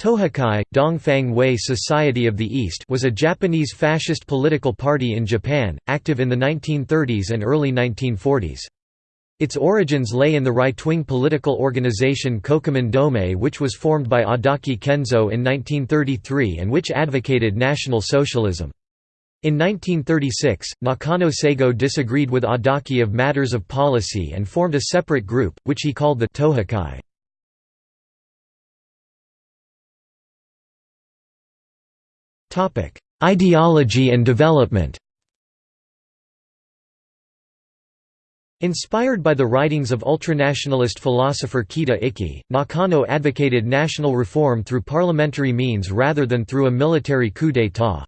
Tohakai, Dongfang Wei Society of the East was a Japanese fascist political party in Japan, active in the 1930s and early 1940s. Its origins lay in the right-wing political organization Kokumin Domei which was formed by Adachi Kenzo in 1933 and which advocated National Socialism. In 1936, Nakano Seigo disagreed with Adachi of matters of policy and formed a separate group, which he called the Tohakai. Ideology and development Inspired by the writings of ultranationalist philosopher Kita Ikki, Nakano advocated national reform through parliamentary means rather than through a military coup d'état.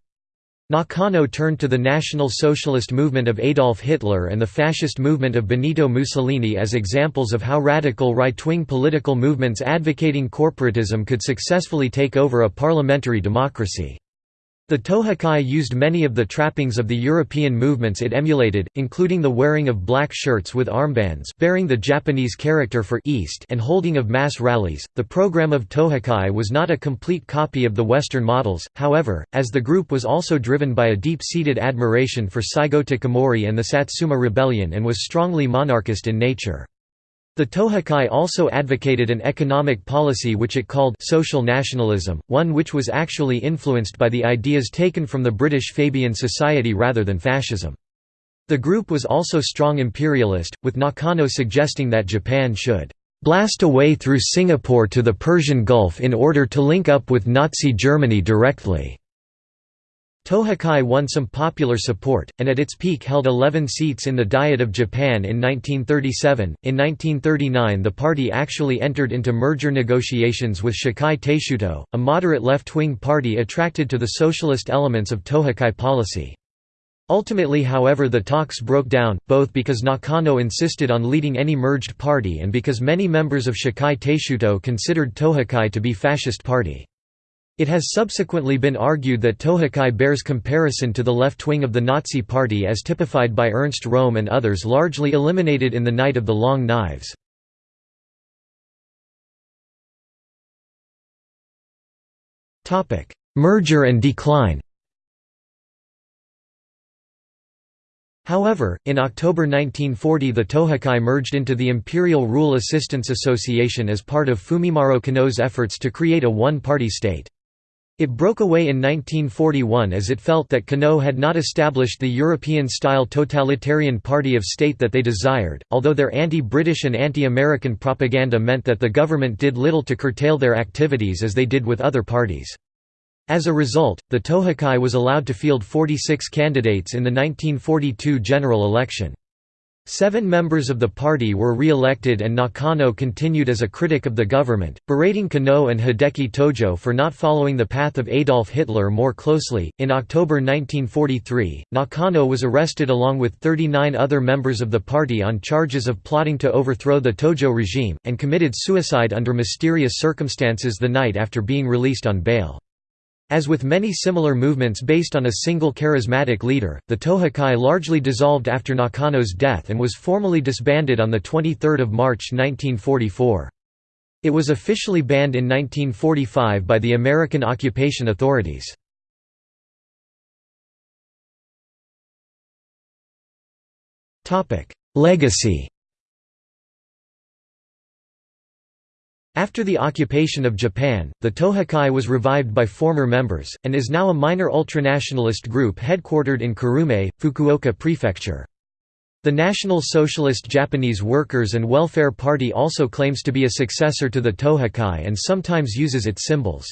Nakano turned to the National Socialist movement of Adolf Hitler and the fascist movement of Benito Mussolini as examples of how radical right-wing political movements advocating corporatism could successfully take over a parliamentary democracy. The Tohakai used many of the trappings of the European movements it emulated, including the wearing of black shirts with armbands bearing the Japanese character for East and holding of mass rallies. The program of Tohakai was not a complete copy of the Western models, however, as the group was also driven by a deep-seated admiration for Saigo Takamori and the Satsuma Rebellion and was strongly monarchist in nature. The Tohakai also advocated an economic policy which it called social nationalism, one which was actually influenced by the ideas taken from the British Fabian Society rather than fascism. The group was also strong imperialist, with Nakano suggesting that Japan should blast a way through Singapore to the Persian Gulf in order to link up with Nazi Germany directly. Tohakai won some popular support, and at its peak held 11 seats in the Diet of Japan in 1937. In 1939, the party actually entered into merger negotiations with Shakai Taishuto, a moderate left wing party attracted to the socialist elements of Tohakai policy. Ultimately, however, the talks broke down, both because Nakano insisted on leading any merged party and because many members of Shakai Taishuto considered Tohakai to be fascist party. It has subsequently been argued that Tohakai bears comparison to the left wing of the Nazi Party as typified by Ernst Röhm and others largely eliminated in the Night of the Long Knives. Merger and decline However, in October 1940 the Tohakai merged into the Imperial Rule Assistance Association as part of Fumimaro Konoe's efforts to create a one-party state. It broke away in 1941 as it felt that Konoe had not established the European-style totalitarian party of state that they desired, although their anti-British and anti-American propaganda meant that the government did little to curtail their activities as they did with other parties. As a result, the Tohakai was allowed to field 46 candidates in the 1942 general election. Seven members of the party were re-elected and Nakano continued as a critic of the government, berating Konoe and Hideki Tojo for not following the path of Adolf Hitler more closely. In October 1943, Nakano was arrested along with 39 other members of the party on charges of plotting to overthrow the Tojo regime, and committed suicide under mysterious circumstances the night after being released on bail. As with many similar movements based on a single charismatic leader, the Tohakai largely dissolved after Nakano's death and was formally disbanded on 23 March 1944. It was officially banned in 1945 by the American occupation authorities. Legacy After the occupation of Japan, the Tohakai was revived by former members, and is now a minor ultranationalist group headquartered in Kurume, Fukuoka Prefecture. The National Socialist Japanese Workers' and Welfare Party also claims to be a successor to the Tohakai and sometimes uses its symbols.